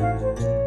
Música